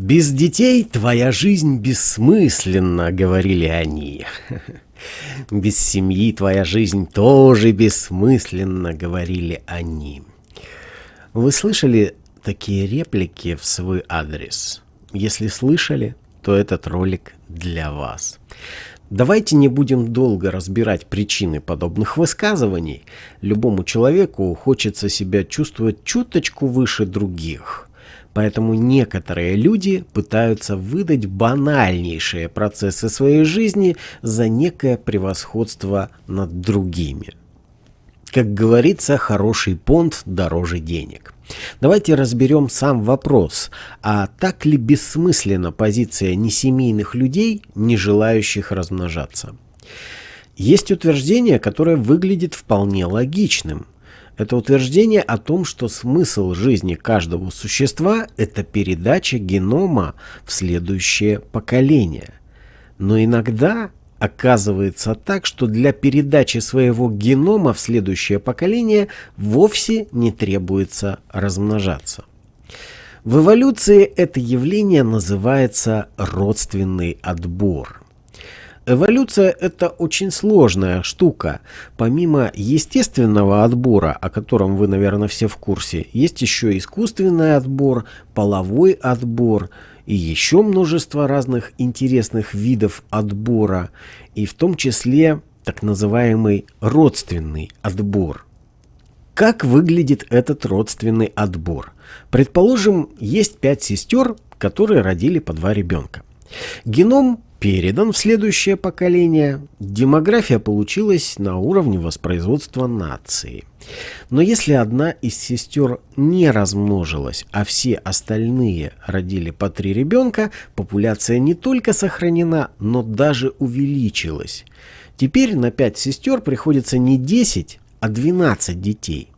«Без детей твоя жизнь бессмысленна», — говорили они. «Без семьи твоя жизнь тоже бессмысленна», — говорили они. Вы слышали такие реплики в свой адрес? Если слышали, то этот ролик для вас. Давайте не будем долго разбирать причины подобных высказываний. Любому человеку хочется себя чувствовать чуточку выше других. Поэтому некоторые люди пытаются выдать банальнейшие процессы своей жизни за некое превосходство над другими. Как говорится, хороший понт дороже денег. Давайте разберем сам вопрос, а так ли бессмысленна позиция несемейных людей, не желающих размножаться? Есть утверждение, которое выглядит вполне логичным. Это утверждение о том, что смысл жизни каждого существа – это передача генома в следующее поколение. Но иногда оказывается так, что для передачи своего генома в следующее поколение вовсе не требуется размножаться. В эволюции это явление называется родственный отбор. Эволюция – это очень сложная штука. Помимо естественного отбора, о котором вы, наверное, все в курсе, есть еще искусственный отбор, половой отбор – и еще множество разных интересных видов отбора, и в том числе так называемый родственный отбор. Как выглядит этот родственный отбор? Предположим, есть пять сестер, которые родили по два ребенка. Геном передан в следующее поколение, демография получилась на уровне воспроизводства нации. Но если одна из сестер не размножилась, а все остальные родили по три ребенка, популяция не только сохранена, но даже увеличилась. Теперь на пять сестер приходится не 10, а 12 детей.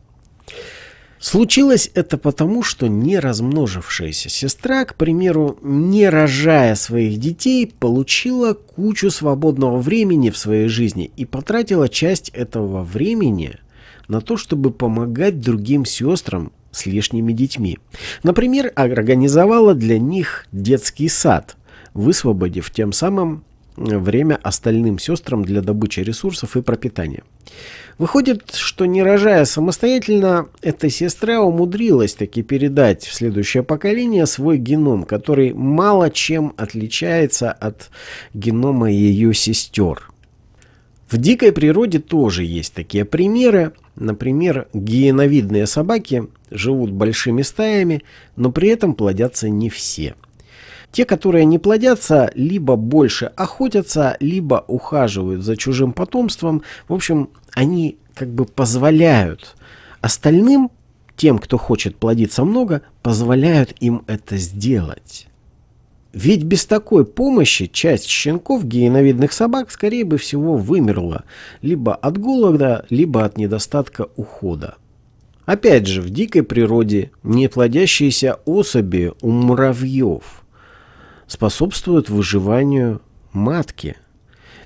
Случилось это потому, что не размножившаяся сестра, к примеру, не рожая своих детей, получила кучу свободного времени в своей жизни и потратила часть этого времени на то, чтобы помогать другим сестрам с лишними детьми. Например, организовала для них детский сад, высвободив тем самым время остальным сестрам для добычи ресурсов и пропитания. Выходит, что не рожая самостоятельно, эта сестра умудрилась таки передать в следующее поколение свой геном, который мало чем отличается от генома ее сестер. В дикой природе тоже есть такие примеры. Например, гиеновидные собаки живут большими стаями, но при этом плодятся не все – те, которые не плодятся, либо больше охотятся, либо ухаживают за чужим потомством. В общем, они как бы позволяют остальным, тем, кто хочет плодиться много, позволяют им это сделать. Ведь без такой помощи часть щенков гиеновидных собак, скорее бы всего, вымерла либо от голода, либо от недостатка ухода. Опять же, в дикой природе неплодящиеся особи у муравьев – способствуют выживанию матки.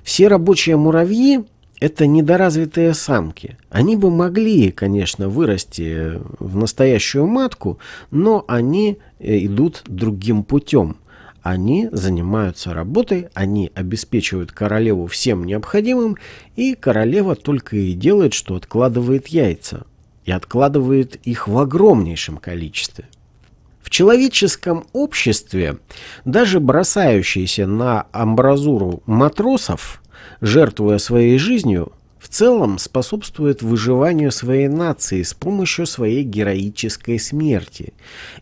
Все рабочие муравьи – это недоразвитые самки. Они бы могли, конечно, вырасти в настоящую матку, но они э, идут другим путем. Они занимаются работой, они обеспечивают королеву всем необходимым, и королева только и делает, что откладывает яйца. И откладывает их в огромнейшем количестве. В человеческом обществе даже бросающиеся на амбразуру матросов, жертвуя своей жизнью, в целом способствует выживанию своей нации с помощью своей героической смерти.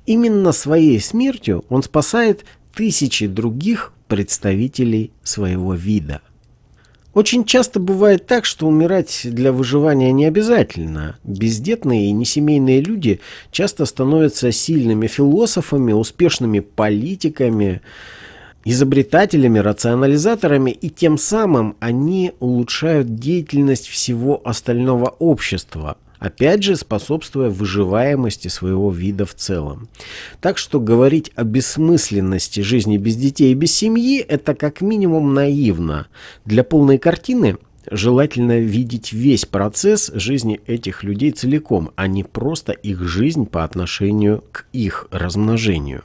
Именно своей смертью он спасает тысячи других представителей своего вида. Очень часто бывает так, что умирать для выживания не обязательно. Бездетные и несемейные люди часто становятся сильными философами, успешными политиками, изобретателями, рационализаторами, и тем самым они улучшают деятельность всего остального общества – опять же способствуя выживаемости своего вида в целом. Так что говорить о бессмысленности жизни без детей и без семьи – это как минимум наивно. Для полной картины желательно видеть весь процесс жизни этих людей целиком, а не просто их жизнь по отношению к их размножению.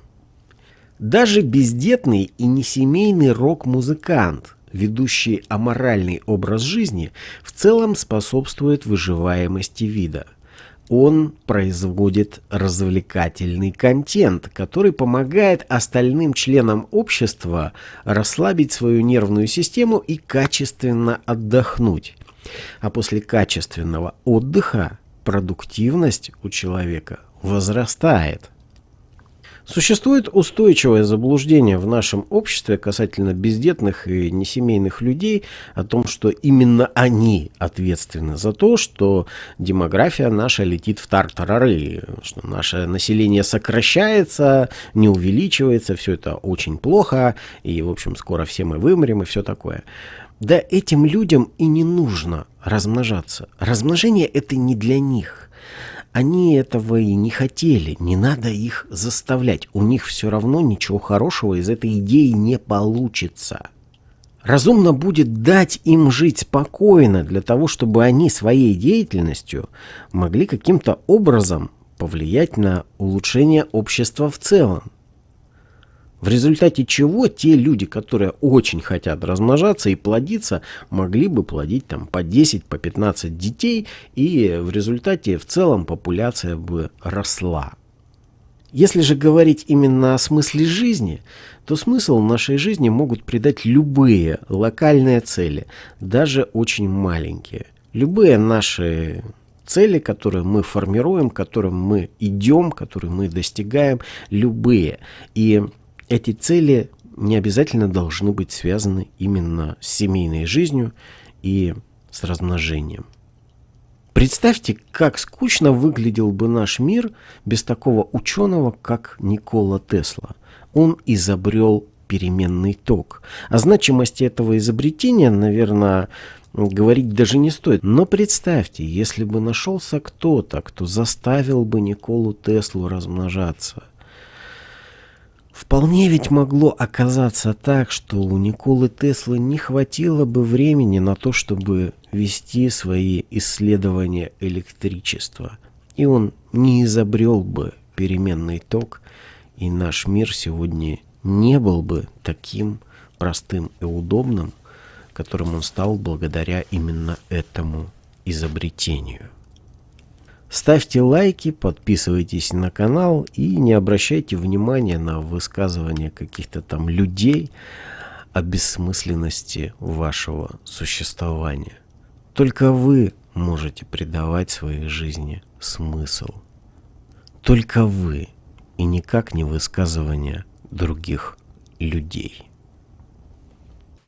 Даже бездетный и несемейный рок-музыкант, ведущий аморальный образ жизни, в целом способствует выживаемости вида – он производит развлекательный контент, который помогает остальным членам общества расслабить свою нервную систему и качественно отдохнуть. А после качественного отдыха продуктивность у человека возрастает. Существует устойчивое заблуждение в нашем обществе касательно бездетных и несемейных людей о том, что именно они ответственны за то, что демография наша летит в тартарары, что наше население сокращается, не увеличивается, все это очень плохо, и, в общем, скоро все мы вымрем и все такое. Да этим людям и не нужно размножаться. Размножение это не для них. Они этого и не хотели, не надо их заставлять. У них все равно ничего хорошего из этой идеи не получится. Разумно будет дать им жить спокойно, для того, чтобы они своей деятельностью могли каким-то образом повлиять на улучшение общества в целом. В результате чего те люди, которые очень хотят размножаться и плодиться, могли бы плодить там по 10, по 15 детей, и в результате в целом популяция бы росла. Если же говорить именно о смысле жизни, то смысл нашей жизни могут придать любые локальные цели, даже очень маленькие. Любые наши цели, которые мы формируем, к которым мы идем, которые мы достигаем, любые. И эти цели не обязательно должны быть связаны именно с семейной жизнью и с размножением. Представьте, как скучно выглядел бы наш мир без такого ученого, как Никола Тесла. Он изобрел переменный ток. О значимости этого изобретения, наверное, говорить даже не стоит. Но представьте, если бы нашелся кто-то, кто заставил бы Николу Теслу размножаться. Вполне ведь могло оказаться так, что у Николы Теслы не хватило бы времени на то, чтобы вести свои исследования электричества. И он не изобрел бы переменный ток, и наш мир сегодня не был бы таким простым и удобным, которым он стал благодаря именно этому изобретению. Ставьте лайки, подписывайтесь на канал и не обращайте внимания на высказывания каких-то там людей о бессмысленности вашего существования. Только вы можете придавать своей жизни смысл. Только вы и никак не высказывания других людей.